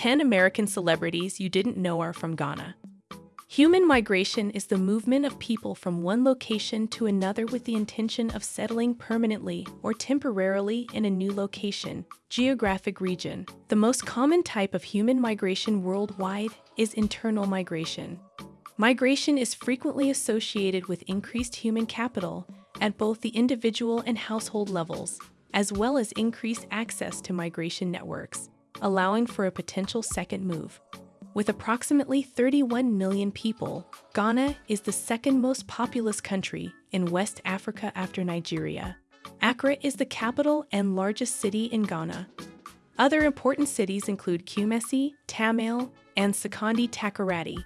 10 American celebrities you didn't know are from Ghana. Human migration is the movement of people from one location to another with the intention of settling permanently or temporarily in a new location, geographic region. The most common type of human migration worldwide is internal migration. Migration is frequently associated with increased human capital at both the individual and household levels, as well as increased access to migration networks, allowing for a potential second move. With approximately 31 million people, Ghana is the second most populous country in West Africa after Nigeria. Accra is the capital and largest city in Ghana. Other important cities include Kumasi, Tamale, and Sekondi Takoradi.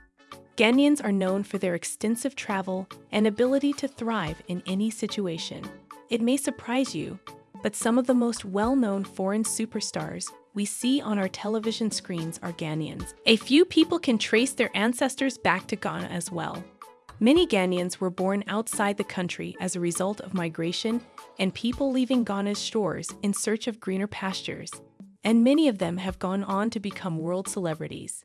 Ghanaians are known for their extensive travel and ability to thrive in any situation. It may surprise you, but some of the most well-known foreign superstars we see on our television screens are Ghanaians. A few people can trace their ancestors back to Ghana as well. Many Ghanaians were born outside the country as a result of migration and people leaving Ghana's shores in search of greener pastures, and many of them have gone on to become world celebrities.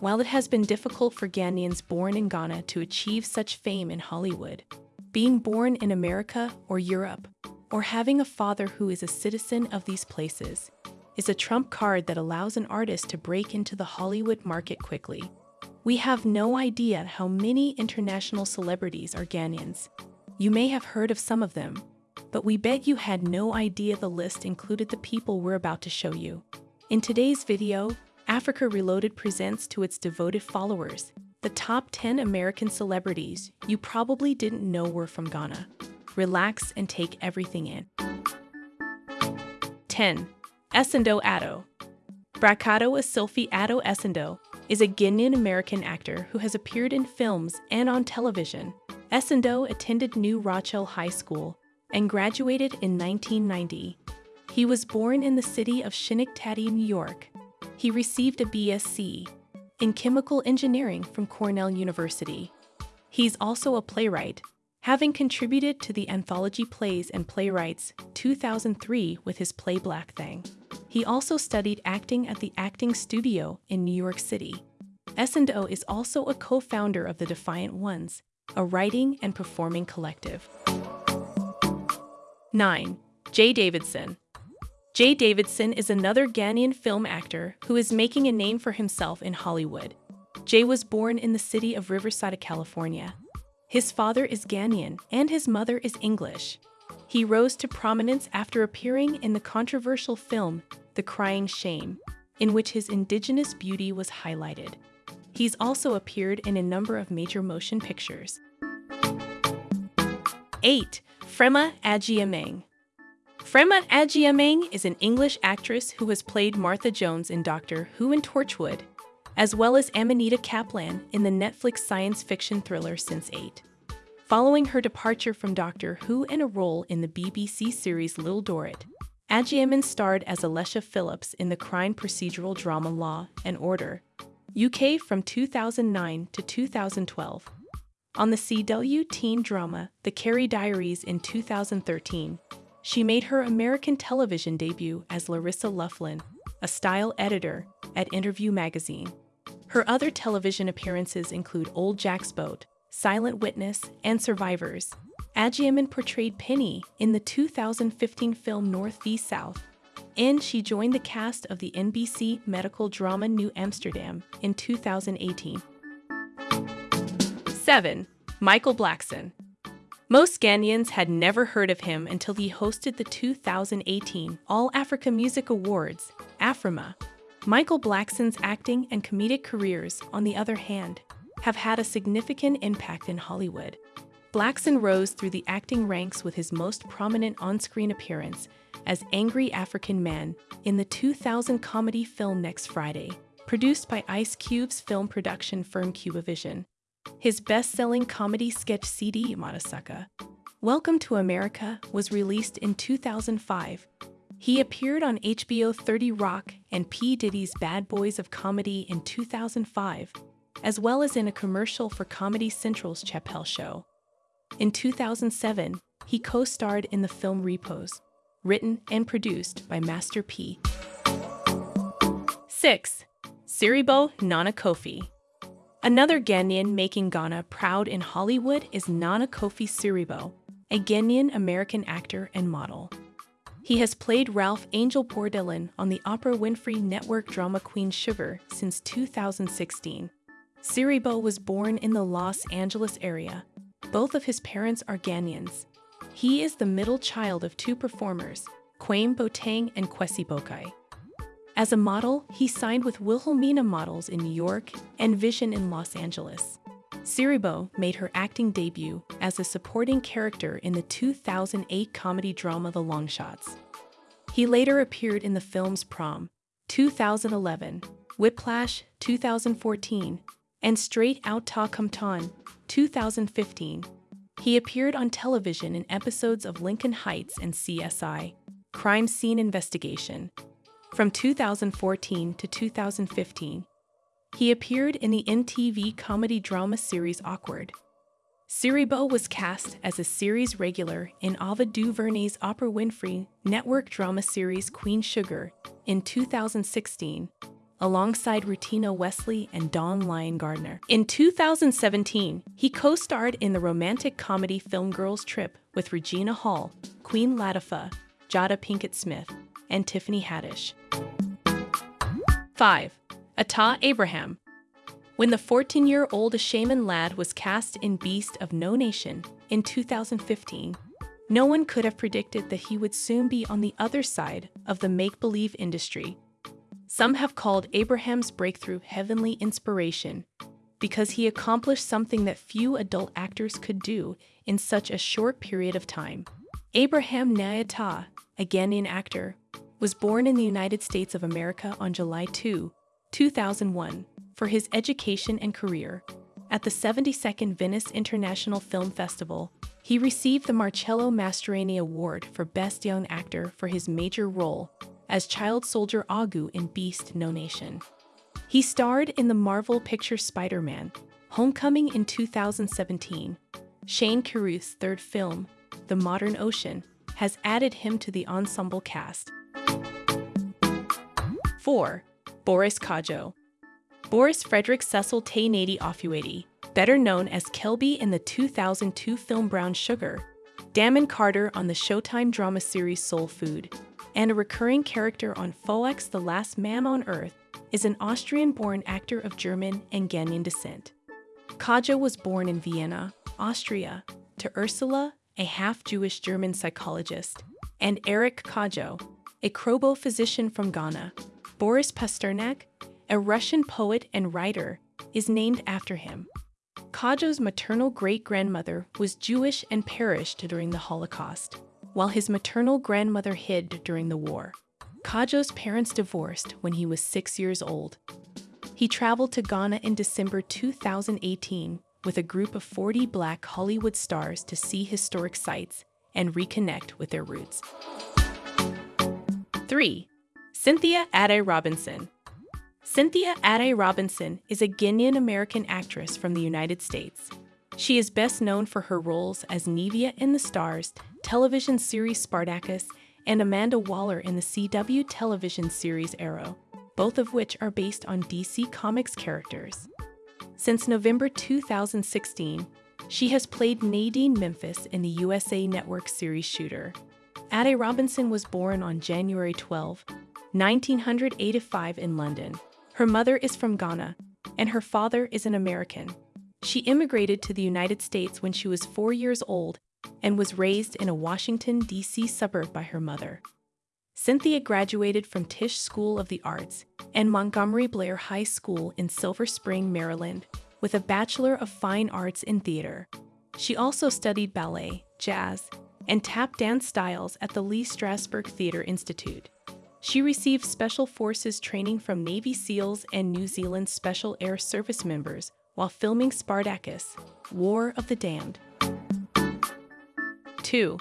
While it has been difficult for Ghanaians born in Ghana to achieve such fame in Hollywood, being born in America or Europe or having a father who is a citizen of these places is a trump card that allows an artist to break into the Hollywood market quickly. We have no idea how many international celebrities are Ghanaians. You may have heard of some of them, but we bet you had no idea the list included the people we're about to show you. In today's video, Africa Reloaded presents to its devoted followers the top 10 American celebrities you probably didn't know were from Ghana relax, and take everything in. 10. Essandoh Ato Bracado Asylphi Ato Essandoh is a Guinean American actor who has appeared in films and on television. Essandoh attended New Rochelle High School and graduated in 1990. He was born in the city of Schenectady, New York. He received a BSc in chemical engineering from Cornell University. He's also a playwright having contributed to the anthology plays and playwrights 2003 with his play Black Thing. He also studied acting at the Acting Studio in New York City. Essandoh is also a co-founder of the Defiant Ones, a writing and performing collective. 9. Jaye Davidson Jaye Davidson is another Ghanaian film actor who is making a name for himself in Hollywood. Jaye was born in the city of Riverside, California, his father is Ghanaian and his mother is English. He rose to prominence after appearing in the controversial film The Crying Game, in which his indigenous beauty was highlighted. He's also appeared in a number of major motion pictures. 8. Freema Agyeman Freema Agyeman is an English actress who has played Martha Jones in Doctor Who and Torchwood, as well as Amanita Caplan in the Netflix science fiction thriller Sense8. Following her departure from Doctor Who and a role in the BBC series Little Dorrit, Agyeman starred as Alesha Phillips in the crime procedural drama Law and Order, UK from 2009 to 2012. On the CW teen drama The Carrie Diaries in 2013, she made her American television debut as Larissa Loughlin, a style editor at Interview magazine. Her other television appearances include Old Jack's Boat, Silent Witness, and Survivors. Agyeman portrayed Penny in the 2015 film North v South, and she joined the cast of the NBC medical drama New Amsterdam in 2018. 7. Michael Blackson Most Ghanaians had never heard of him until he hosted the 2018 All Africa Music Awards, AFRIMA, Michael Blackson's acting and comedic careers, on the other hand, have had a significant impact in Hollywood. Blackson rose through the acting ranks with his most prominent on-screen appearance as Angry African Man in the 2000 comedy film Next Friday, produced by Ice Cube's film production firm Cubevision. His best-selling comedy sketch CD, Matasaka, Welcome to America, was released in 2005 he appeared on HBO 30 Rock and P. Diddy's Bad Boys of Comedy in 2005, as well as in a commercial for Comedy Central's Chappelle Show. In 2007, he co-starred in the film Repos, written and produced by Master P. 6. Siriboe Nana Kofi. Another Ghanaian making Ghana proud in Hollywood is Nana Kofi Siriboe, a Ghanaian American actor and model. He has played Ralph Angel Bordelon on the Oprah Winfrey Network drama Queen Sugar since 2016. Siriboe was born in the Los Angeles area. Both of his parents are Ghanaians. He is the middle child of two performers, Kwame Boateng and Kwesi Bokai. As a model, he signed with Wilhelmina Models in New York and Vision in Los Angeles. Siriboe made her acting debut as a supporting character in the 2008 comedy drama The Longshots. He later appeared in the films Prom, 2011, Whiplash, 2014, and Straight Outta Compton, 2015. He appeared on television in episodes of Lincoln Heights and CSI, Crime Scene Investigation. From 2014 to 2015, he appeared in the MTV comedy drama series Awkward. Siriboe was cast as a series regular in Ava DuVernay's Oprah Winfrey network drama series Queen Sugar in 2016, alongside Rutina Wesley and Dawn-Lyen Gardner. In 2017, he co-starred in the romantic comedy film Girls Trip with Regina Hall, Queen Latifah, Jada Pinkett Smith, and Tiffany Haddish. 5. Attah Abraham. When the 14 year old Shaman lad was cast in Beast of No Nation in 2015, no one could have predicted that he would soon be on the other side of the make believe industry. Some have called Abraham's breakthrough heavenly inspiration because he accomplished something that few adult actors could do in such a short period of time. Abraham Nyata, a Ghanaian actor, was born in the United States of America on July 2, 2001, for his education and career. At the 72nd Venice International Film Festival, he received the Marcello Mastroianni Award for Best Young Actor for his major role as child soldier Agu in Beast No Nation. He starred in the Marvel picture Spider Man Homecoming in 2017. Shane Carruth's third film, The Modern Ocean, has added him to the ensemble cast. 4. Boris Kodjoe. Boris Frederick Cecil Tay-Natey Ofuatey, better known as Kelby in the 2002 film Brown Sugar, Damon Carter on the Showtime drama series Soul Food, and a recurring character on Fox The Last Man on Earth, is an Austrian-born actor of German and Ghanaian descent. Kodjoe was born in Vienna, Austria, to Ursula, a half-Jewish German psychologist, and Eric Kodjoe, a Krobo physician from Ghana, Boris Pasternak, a Russian poet and writer, is named after him. Kodjoe's maternal great grandmother was Jewish and perished during the Holocaust, while his maternal grandmother hid during the war. Kodjoe's parents divorced when he was six years old. He traveled to Ghana in December 2018 with a group of 40 black Hollywood stars to see historic sites and reconnect with their roots. 3. Cynthia Addai Robinson. Cynthia Addai Robinson is a Guinean American actress from the United States. She is best known for her roles as Naevia in The Starz television series Spartacus and Amanda Waller in the CW television series Arrow, both of which are based on DC Comics characters. Since November 2016, she has played Nadine Memphis in the USA Network series Shooter. Addai Robinson was born on January 12, 1985 in London. Her mother is from Ghana, and her father is an American. She immigrated to the United States when she was four years old and was raised in a Washington, D.C. suburb by her mother. Cynthia graduated from Tisch School of the Arts and Montgomery Blair High School in Silver Spring, Maryland, with a Bachelor of Fine Arts in Theater. She also studied ballet, jazz, and tap dance styles at the Lee Strasberg Theatre Institute. She received Special Forces training from Navy SEALs and New Zealand Special Air Service members while filming Spartacus, War of the Damned. 2.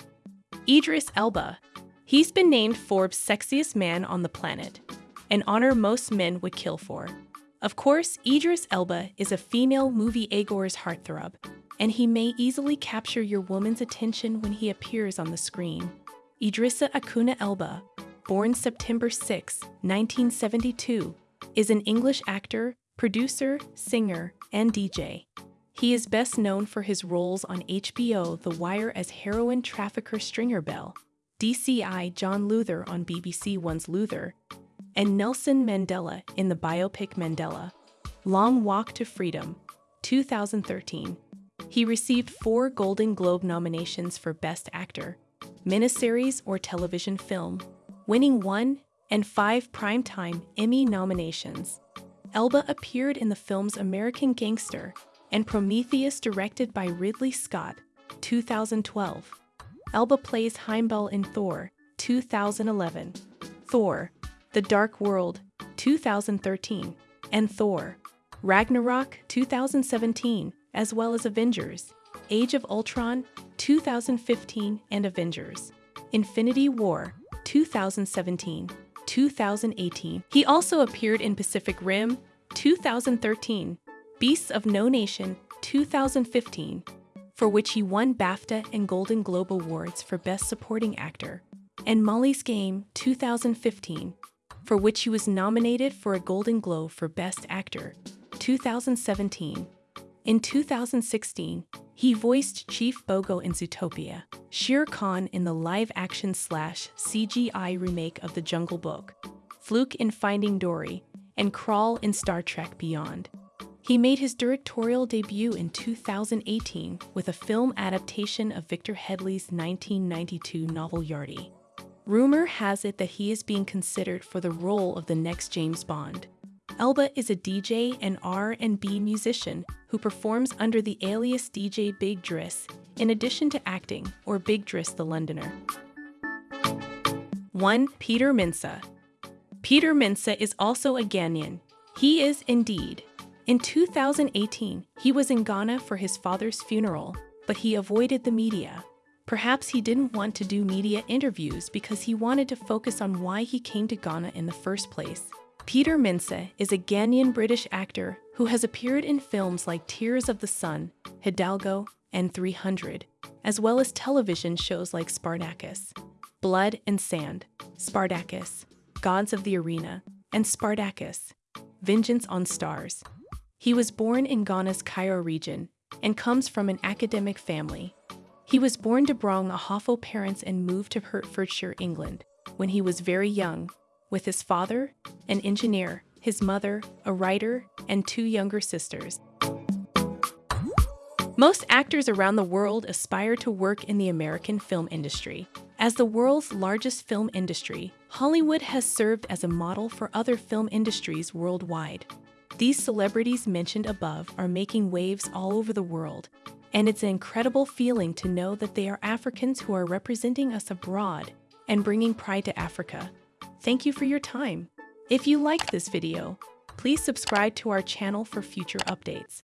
Idris Elba. He's been named Forbes' sexiest man on the planet, an honor most men would kill for. Of course, Idris Elba is a female movie Agor's heartthrob, and he may easily capture your woman's attention when he appears on the screen. Idrissa Akuna Elba born September 6, 1972, is an English actor, producer, singer, and DJ. He is best known for his roles on HBO The Wire as heroin trafficker Stringer Bell, DCI John Luther on BBC One's Luther, and Nelson Mandela in the biopic Mandela. Long Walk to Freedom, 2013. He received four Golden Globe nominations for Best Actor, miniseries or television film, winning one and five Primetime Emmy nominations. Elba appeared in the films American Gangster and Prometheus directed by Ridley Scott, 2012. Elba plays Heimdall in Thor, 2011. Thor, The Dark World, 2013, and Thor, Ragnarok, 2017, as well as Avengers, Age of Ultron, 2015, and Avengers, Infinity War, 2017, 2018. He also appeared in Pacific Rim, 2013, Beasts of No Nation, 2015, for which he won BAFTA and Golden Globe Awards for Best Supporting Actor, and Molly's Game 2015, for which he was nominated for a Golden Globe for Best Actor 2017. In 2016, he voiced Chief Bogo in Zootopia, Shere Khan in the live-action slash CGI remake of The Jungle Book, Fluke in Finding Dory, and Krall in Star Trek Beyond. He made his directorial debut in 2018 with a film adaptation of Victor Headley's 1992 novel Yardie. Rumor has it that he is being considered for the role of the next James Bond. Elba is a DJ and R&B musician who performs under the alias DJ Big Driss in addition to acting or Big Driss the Londoner. 1. Peter Mensah Peter Mensah is also a Ghanaian. He is indeed in 2018, he was in Ghana for his father's funeral, but he avoided the media. Perhaps he didn't want to do media interviews because he wanted to focus on why he came to Ghana in the first place. Peter Mensah is a Ghanaian British actor who has appeared in films like Tears of the Sun, Hidalgo, and 300, as well as television shows like Spartacus, Blood and Sand, Spartacus, Gods of the Arena, and Spartacus, Vengeance on Stars. He was born in Ghana's Cairo region and comes from an academic family. He was born to Brong Ahafo parents and moved to Hertfordshire, England, when he was very young, with his father, an engineer, his mother, a writer, and two younger sisters. Most actors around the world aspire to work in the American film industry. As the world's largest film industry, Hollywood has served as a model for other film industries worldwide. These celebrities mentioned above are making waves all over the world, and it's an incredible feeling to know that they are Africans who are representing us abroad and bringing pride to Africa. Thank you for your time. If you like this video, please subscribe to our channel for future updates.